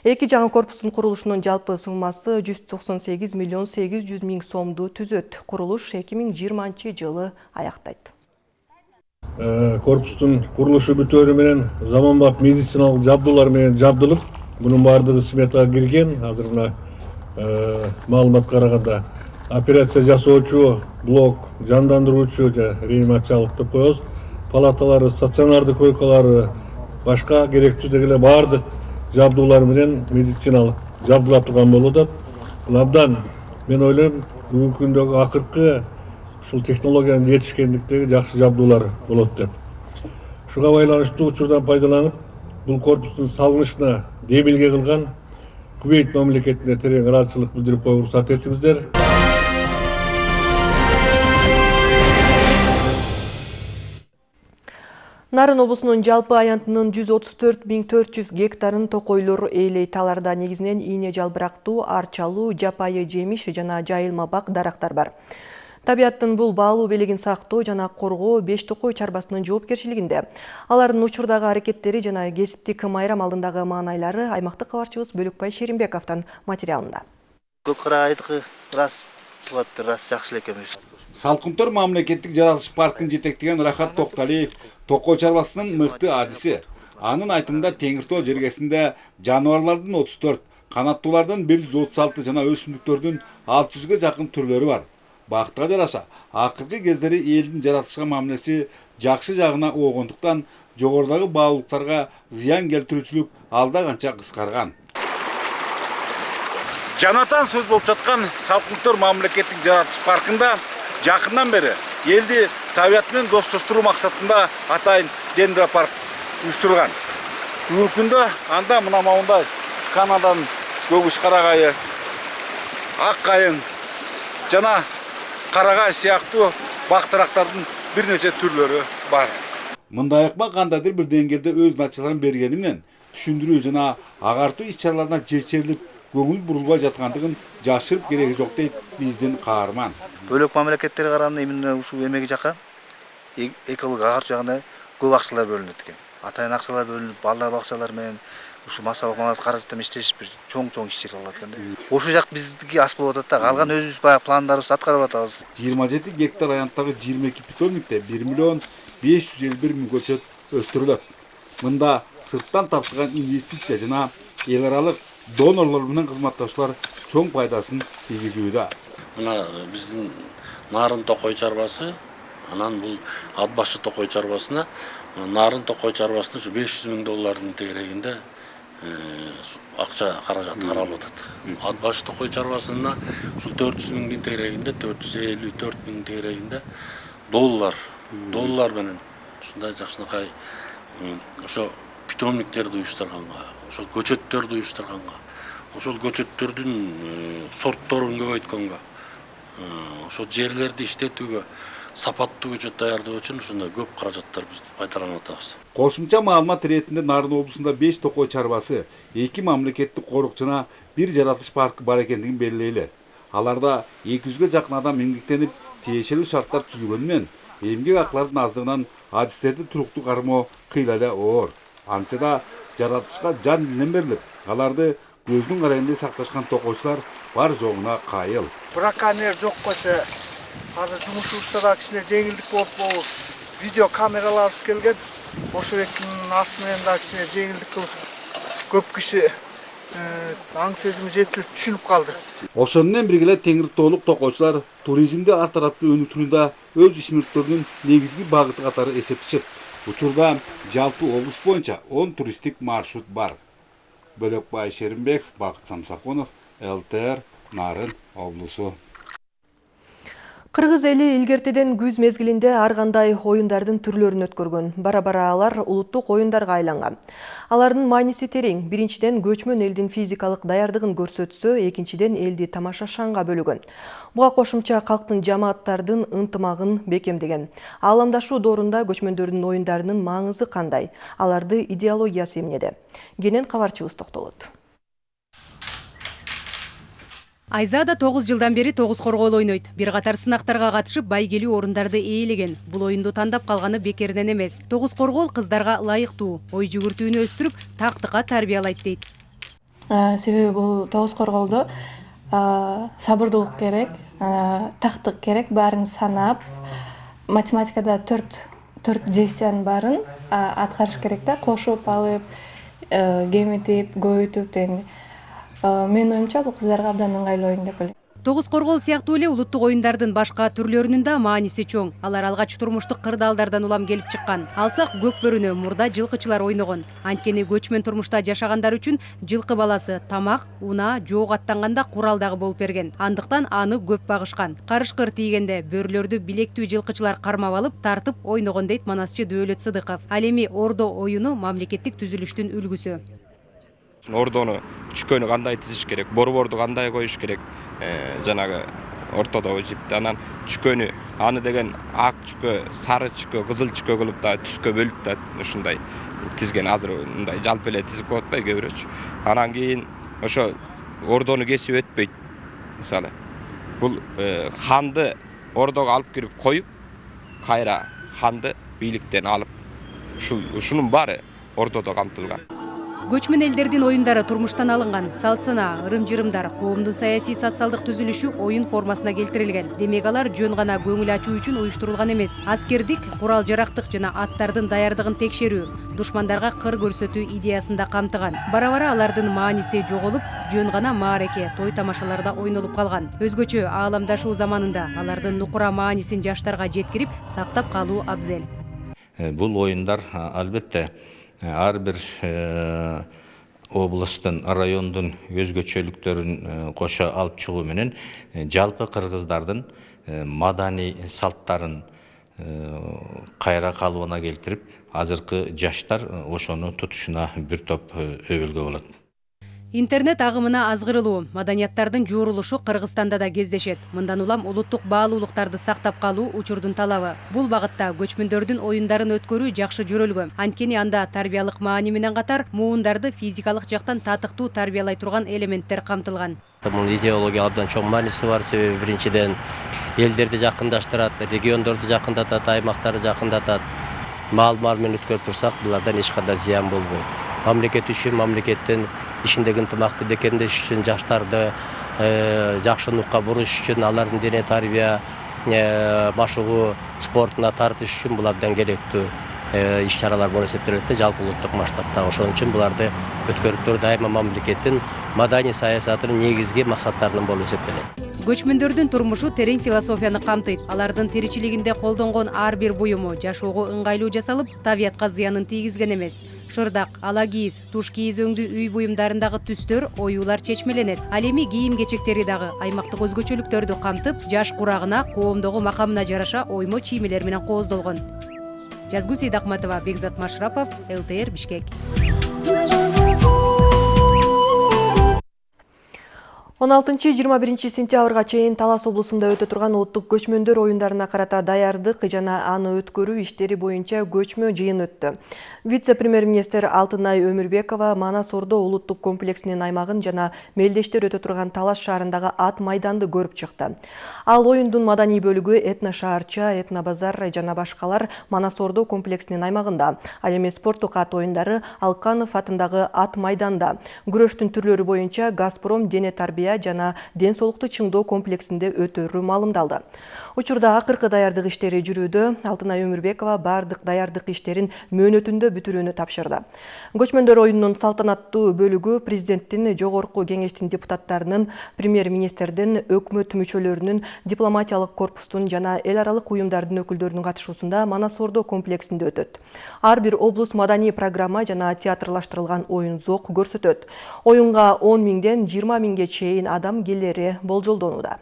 Эки жаңы корпустун курулушунун жалпы суммасы жүз токсон сегиз миллион сегиз жүз миң сомду түзөт. Курулуш эки миң жыйырманчы жылы аяктайт. Корпустун курулушу бүтөөрү менен заманбап медициналык жабдуулар менен жабдылып мунун баардыгы сметага кирген. Азыр мына маалыматка караганда операция жасоочу блок жандандыруучу реанимациялык деп коебуз. Палаталары стационардык койкалары башка керектүү деги эле баардык жабдуулар менен медициналык жабдыла турган болуп атат бул абдан мен ойлойм бүгүнкү күндөгү акыркы ушул технологиянын жетишкендиктеги жакшы жабдуулар болот деп. Ушуга байланыштуу учурдан пайдаланып бул корпустун салынышына демилге кылган кувейт мамлекетине терең ыраазычылык билдирип коюуга уруксат этиңиздер Нарын облусунун жалпы аянтынын 134.400 гектарын токойлор ээлейт. Аларда негизинен ийне жалбырактуу, арчалуу, жапайы жемиш жана жайылма бак дарактар бар. Табиаттын бул баалуу белегин сактоо жана коргоо беш токой чарбасынын жоопкерчилигинде. Алардын учурдагы аракеттери жана кесиптик майрам алдындагы маанайлары аймактык кабарчыбыз Бөлөкбай Шеримбековдон материалында. Көк карагайдыкы рас чыгып рас жакшы эле экен. Салкынтор мамлекеттик жаратылыш паркын жетектеген Рахат Токталиев токой чарбасынын мыкты адиси. Анын айтымында Теңиртоо жергесинде жаныбарлардын 34, канаттуулардын 136 жана өсүмдүктөрдүн 600га жакын түрлөрү бар. Бактыга жараша, акыркы кездери элдин жаратылышка мамилеси жакшы жагына оогондуктан жогорудагы баалуулуктарга зыян келтирүүчүлүк алда канча кыскарган. Жанатан сөз болуп жаткан Салкынтор мамлекеттик жаратылыш паркында жакындан бери элди табият менен достоштуруу максатында атайын дендропарк уюштурулган бүгүнкү күндө анда мына моундай канадан көгүш карагайы ак кайың жана бак дарактардын бир нече түрлөрү бар. Мындай ыкма кандайдыр бир деңгээлде өз натыйжаларын бергени менен түшүндүрүү жана агартуу иш чараларына көңүл бурулбай жаткандыгын жашырып кереги жок дейт биздин каарман бөлөк мамлекеттерге караганда именно ушул эмеги жака экология агартуу жагына көп акчалар бөлүнөт экен атайын акчалар бөлүнүп балдар бакчалар менен ушу массалык маалымат каражат менен иштеш бир чоң чоң иш чара болот экен да ошол жак биздики ас болуп атат да калган өзүбүз баягы пландарыбызды аткарып атабыз жыйырма жети гектар аянттагы жыйырма эки питомникте бир миллион беш жүз элүү бир миң көчөт өстүрүлөт мында сырттан тартылган инвестиция жана эл аралык донорлор менен кызматташуулар чоң пайдасын тийгизүүдө мына биздин нарын токой чарбасы анан бул ат башы токой чарбасына нарын токой чарбасына ушу беш жүз миң доллардын тегерегинде акча каражаты каралып атат ат башы токой чарбасына ушул төрт жүз миңдин тегерегинде төрт жүз элүү төрт миң тегерегинде доллар доллар менен ушундай жакшынакай ошо питомниктерди уюштурганга ошол көчөттөрдү уюштурганга ошол көчөттөрдүн сортторун көбөйткөнгө ошол жерлерди иштетүүгө сапаттуу көчөт даярдоо үчүн ушундай көп каражаттар биз пайдаланып атабыз. Кошумча маалымат иретинде нарын облусунда беш токой чарбасы эки мамлекеттик корuk жана бир жаратылыш паркы бар экендигин белгилейли. Аларда эки жүзгө жакын адам эмгектенип тиешелүү шарттар түзүлгөнү менен эмгек акылардын аздыгынан адистерди туруктуу кармоо кыйла эле оор. Антсе да жаратылышка жан берилип аларды көздүн карайындай сакташкан токойчулар бар жогуна кайыл браконьер жок койсо азыр жумушубузда да кичине жеңилдик болуп могу видео камераларыбыз келген ошол экинин асы менен дагы кичине жеңилдик кылып көп киши аң сезими жетилип түшүнүп калды ошону менен бирге эле теңиртоолук токойчулар туризмди ар тараптуу өнүктүрүүдө өз ишмердиктеринин негизги багыты катары эсептешет учурда жалпы облус боюнча он туристтик маршрут бар. Бөлөкбай шеримбеков бакыт самсакунов лтр нарын облусу Кыргыз эли илгертеден күз мезгилинде ар кандай оюндардын түрлөрүн өткөргөн. Бара-бара алар улуттук оюндарга айланган. Алардын мааниси терең. Биринчиден көчмөн элдин физикалык даярдыгын көрсөтсө, экинчиден элди тамаша шаңга бөлөгөн. Буга кошумча калктын жамааттардын ынтымагын бекемдеген. Ааламдашуу доорунда көчмөндөрдүн оюндарынын маңызы кандай? Аларды идеологиясы эмнеде? Кенен кабарчыбыз токтолот. Айза да 9 жылдан бери тогуз коргоол ойнойт. Бир катар сынактарга катышып байгелүү орундарды ээлеген. Бул оюнду тандап калганы бекеринен эмес. Тогуз коргоол кыздарга ылайыктуу, ой жүгүртүүнү өстүрүп, тактыкка тарбиялайт дейт. Себеби бул тогуз коргоолдо сабырдуулук керек, тактык керек, баарын санап, математикада төрт төрт действиянын баарын аткарыш керек да, кошуп алып, кемитип, көбөйтүп дегендей. Менин оюмча бул кыздарга абдан ыңгайлуу оюн деп ойлойм. Тогуз коргоол сыяктуу эле улуттук оюндардын башка түрлөрүнүн да мааниси чоң. Алар алгач турмуштук кырдаалдардан улам келип чыккан. Алсак көк бөрүнө мурда жылкычылар ойногон. Анткени көчмөн турмушта жашагандар үчүн жылкы баласы тамак, унаа, жоок аттанганда курал дагы болуп берген. Андыктан аны көп багышкан. Карышкыр тийгенде бөрлөрдү билектүү жылкычылар кармап алып, тартып ойногон дейт манасчы Дөөлөт Сыдыков. Ал эми ордо оюну мамлекеттик түзүлүштүн үлгүсү. Ордону чүкөнү кандай тизиш керек борборду кандай коюш керек жанагы ортодогу жипти анан чүкөнү аны деген ак чүкө сары чүкө кызыл чүкө кылып да түскө бөлүп да ушундай тизген азыр мындай жалпы эле тизип коет атпайбы кээ бирөөчү анан кийин ошо ордону кесип өтпөйт мисалы бул ханды ордого алып кирип коюп кайра ханды бийликтен алып ушул ушунун баары ордодо камтылган көчмөн элдердин оюндары турмуштан алынган. Салт санаа ырым жырымдар коомдун саясий социалдык түзүлүшү оюн формасына келтирилген. Демек алар жөн гана көңүл ачуу үчүн уюштурулган эмес. Аскердик курал жарактык жана аттардын даярдыгын текшерүү душмандарга кыр көрсөтүү идеясын да камтыган. Бара бара алардын мааниси жоголуп жөн гана маареке той тамашаларда ойнолуп калган. Өзгөчө ааламдашуу заманында алардын нукура маанисин жаштарга жеткирип сактап калуу абзел. Бул оюндар албетте ар бир областтын райондун өзгөчөлүктөрүн кошо алып чыгуу менен жалпы кыргыздардын маданий салттарын кайра калыбына келтирип азыркы жаштар ошону тутушуна бир топ өбөлгө болот интернет агымына азгырылуу. Маданияттардын жуурулушу кыргызстанда да кездешет. Мындан улам улуттук баалуулуктарды сактап калуу учурдун талабы. Бул багытта көчмөндөрдүн оюндарын өткөрүү жакшы жөрөлгөн анткени анда тарбиялык маани менен катар муундарды физикалык жактан татыктуу тарбиялай турган элементтер камтылган. Мунун идеология абдан чоң мааниси бар. Себеби биринчиден элдерди жакындаштырат региондорду жакындатат аймактарды жакындатат. Маал маал менен өткөрүп турсак булардан эч кандай зыян болбойт мамлекет үчүн мамлекеттин ишиндеги ынтымакты бекемдеш үчүн жаштарды жакшы нукка буруш үчүн алардын дене тарбия машыгуу спортуна тартыш үчүн бул абдан керектүү иш чаралар болуп эсептелет да жалпы улуттук масштабта ошон үчүн буларды өткөрүп туруу дайыма мамлекеттин маданий саясатынын негизги максаттарынан болуп эсептелет көчмөндөрдүн турмушу терең философияны камтыйт. Алардын тиричилигинде колдонгон ар бир буюму жашоого ыңгайлуу жасалып табиятка зыянын тийгизген эмес. Шырдак ала кийиз туш кийиз өңдүү үй буюмдарындагы түстөр оюулар чечмеленет. Ал эми кийим кечектери дагы аймактык өзгөчөлүктөрдү камтып жаш курагына коомдогу макамына жараша оймо чиймелер менен кооздолгон. Жазгүл сейдакматова бекзат машрапов лтр бишкек он алтынчы жыйырма биринчи сентябрга чейин талас облусунда өтө турган улуттук көчмөндөр оюндарына карата даярдык жана аны өткөрүү иштери боюнча көчмө жыйын өттү. Вице премьер министр алтынай өмүрбекова манас ордо улуттук комплексинин аймагын жана мелдештер өтө турган талас шаарындагы ат майданды көрүп чыкты. Ал оюндун маданий бөлүгү этно шаарча этно базар жана башкалар манас ордо комплексинин аймагында. Ал эми спорттук ат оюндары алканов атындагы ат майданда. Күрөштүн түрлөрү боюнча газпром дене тарбия жана ден соолукту чыңдоо комплексинде өтөрү маалымдалды. Учурда акыркы даярдык иштери жүрүүдө алтынай өмүрбекова баардык даярдык иштерин мөөнөтүндө бүтүрүүнү тапшырды. Көчмөндөр оюнунун салтанаттуу бөлүгү президенттин жогорку кеңештин депутаттарынын премьер министрдин өкмөт мүчөлөрүнүн дипломатиялык корпустун жана эл аралык уюмдардын өкүлдөрүнүн катышуусунда манас ордо комплексинде өтөт. Ар бир облус маданий программа жана театрлаштырылган оюн зок көрсөтөт. Оюнга он миңден жыйырма миңге чейин адам келери болжолдонууда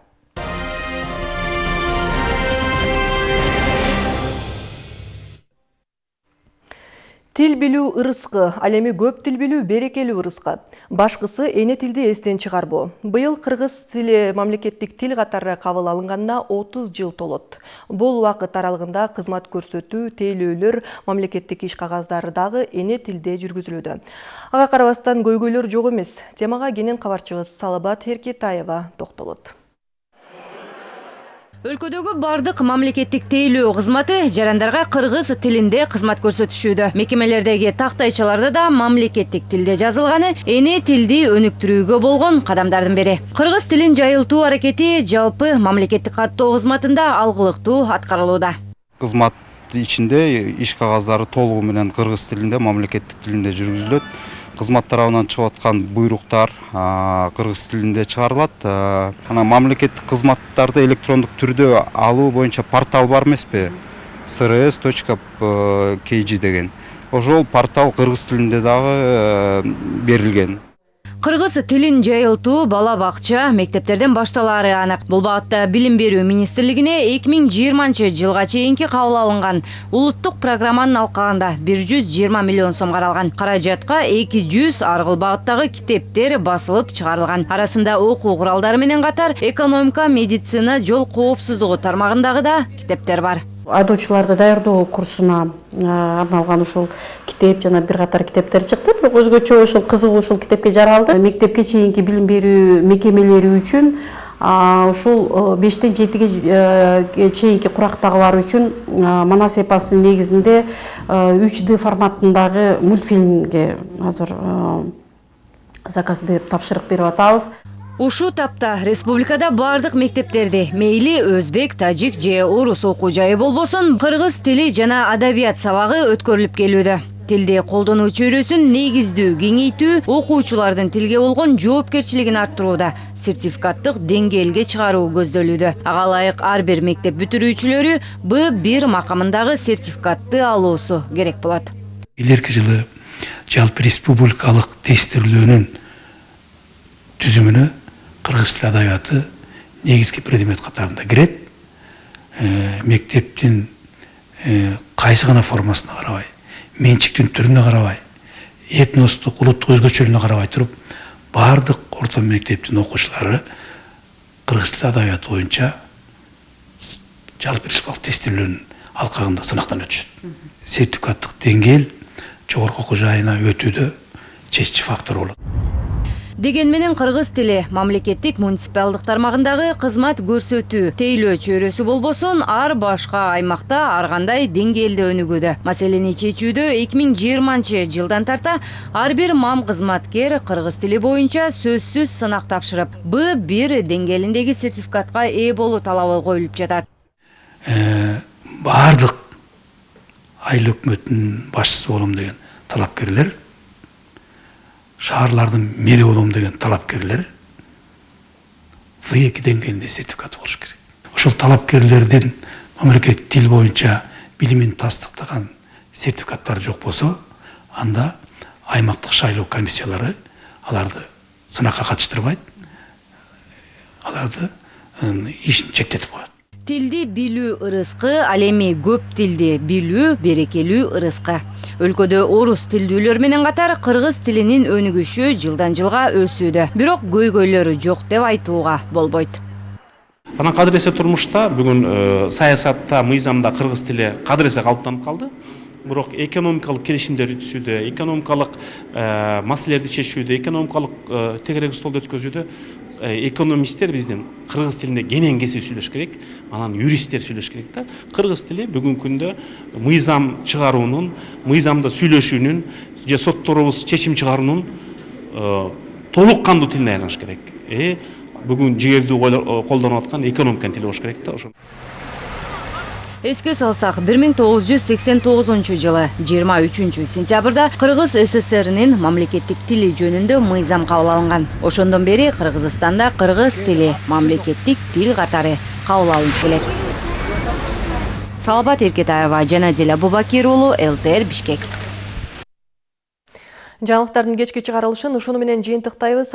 Тил билүү ырыскы, ал эми көп тил билүү берекелүү ырыскы. Башкысы эне тилди эстен чыгарбоо. Быйыл кыргыз тили мамлекеттик тил катары кабыл алынганына 30 жыл толот. Бул убакыт аралыгында кызмат көрсөтүү, тейлөөлөр, мамлекеттик иш кагаздары дагы эне тилде жүргүзүлүүдө. Ага карабастан көйгөйлөр жок эмес. Темага кенен кабарчыбыз Салабат Эркетаева токтолот. Өлкөдөгү бардык мамлекеттик тейлөө кызматы жарандарга кыргыз тилинде кызмат көрсөтүшүүдө. Мекемелердеги тактайчаларда да мамлекеттик тилде жазылганы эне тилди өнүктүрүүгө болгон кадамдардын бири. Кыргыз тилин жайылтуу аракети жалпы мамлекеттик каттоо кызматында алгылыктуу аткарылууда. Кызмат ичинде иш кагаздары толугу менен кыргыз тилинде мамлекеттик тилинде жүргүзүлөт. Кызмат тарабынан чыгып аткан буйруктар кыргыз тилинде чыгарылат анан мамлекеттик кызматтарды электрондук түрдө алуу портал бар эмеспи srs точка деген. Ошол портал кыргыз тилинде дагы берилген кыргыз тилин жайылтуу бала бакча мектептерден башталаары анык. Бул багытта билим берүү министрлигине эки миң жыйырманчы жылга чейинки кабыл алынган. Улуттук программанын алкагында бир жүз жыйырма миллион сом каралган. Каражатка эки жүз ар кыл багыттагы китептер басылып чыгарылган. Арасында окуу куралдары менен катар экономика медицина жол коопсуздугу тармагындагы да китептер бар айдоочуларды даярдоо курсуна арналган ушул китеп жана бир катар китептер чыкты. Бирок өзгөчө ушул кызыгуу ушул китепке жаралды. Мектепке чейинки билим берүү мекемелери үчүн ушул бештен жетиге чейинки курактагылар үчүн манас эпосунун негизинде үч д форматындагы мультфильмге азыр заказ берип тапшырык берип атабыз ушул тапта республикада бардык мектептерде мейли өзбек тажик же орус окуу жайы болбосун кыргыз тили жана адабият сабагы өткөрүлүп келүүдө тилди колдонуу чөйрөсүн негиздүү кеңейтүү окуучулардын тилге болгон жоопкерчилигин арттырууда сертификаттык деңгээлге чыгаруу көздөлүүдө ага ылайык ар бир мектеп бүтүрүүчүлөрү б бир макамындагы сертификатты алуусу керек болот келерки жылы жалпы республикалык тестирлөөнүн түзүмүнө кыргыз тили адабияты негизги предмет катарында кирет мектептин кайсы гана формасына карабай менчиктин түрүнө карабай этностук улуттук өзгөчөлүгүнө карабай туруп баардык орто мектептин окуучулары кыргыз тили адабияты боюнча жалпы республикалык тестирлөөнүн алкагында сынактан өтүшөт сертификаттык деңгээл жогорку окуу жайына өтүүдө чечүүчү фактор болот деген менен кыргыз тили. Мамлекеттик муниципалдык тармагындагы кызмат көрсөтүү тейлөө чөйрөсү болбосун ар башка аймакта ар кандай деңгээлде өнүгүүдө. Маселени чечүүдө эки миң жыйырманчы жылдан тарта ар бир мам кызматкер кыргыз тили боюнча сөзсүз сынак тапшырып б бир деңгээлиндеги сертификатка ээ болуу талабы коюлуп жатат. Баардык айыл өкмөтүнүн башчысы болом деген талапкерлер шаарлардын мэри болом деген талапкерлер в эки деңгээлинде сертификаты болуш керек ошол талапкерлердин мамлекеттик тил боюнча билимин тастыктаган сертификаттары жок болсо анда аймактык шайлоо комиссиялары аларды сынакка катыштырбайт аларды ишин чектетип коет. Тилди билүү ырыскы ал эми көп тилди билүү берекелүү ырыскы. Өлкөдө орус тилдүүлөр менен катар кыргыз тилинин өнүгүшү жылдан жылга өсүүдө. Бирок көйгөйлөрү жок деп айтууга болбойт. Анан кадыр эсе турмушта бүгүн саясатта мыйзамда кыргыз тили кадыр эсе калыптанып калды. Бирок экономикалык келишимдерди түзүүдө экономикалык маселелерди чечүүдө экономикалык тегерек столду өткөзүүдө экономисттер биздин кыргыз тилинде кенен кесе сүйлөш керек анан юристтер сүйлөш керек да кыргыз тили бүгүнкү күндө мыйзам чыгаруунун мыйзамда сүйлөшүүнүн же сотторубуз чечим чыгаруунун толук кандуу тилине айланыш керек. Бүгүн жигердүү колдонуп аткан экономиканын тили болуш керек да ошо жүз сексен тогузунчу жылы жыйырма үчүнчү сентябрда кыргыз ссринин мамлекеттик тили жөнүндө мыйзам кабыл алынган ошондон бери кыргызстанда кыргыз тили мамлекеттик тил катары кабыл алынып келет салабат эркетаева жанадил абубакир уулу лтр бишкек жаңылыктардын кечки чыгарылышын ушуну менен жыйынтыктайбыз